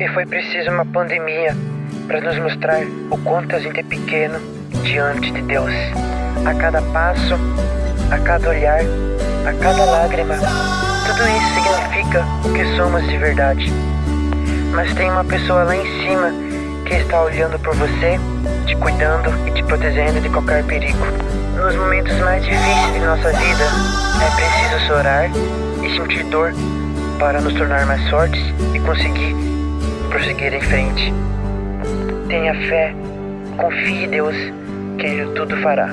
E foi preciso uma pandemia para nos mostrar o quanto a gente é pequeno diante de Deus. A cada passo, a cada olhar, a cada lágrima, tudo isso significa o que somos de verdade. Mas tem uma pessoa lá em cima que está olhando por você, te cuidando e te protegendo de qualquer perigo. Nos momentos mais difíceis de nossa vida, é preciso chorar e sentir dor para nos tornar mais fortes e conseguir prosseguir em frente. Tenha fé, confie em Deus, que Ele tudo fará.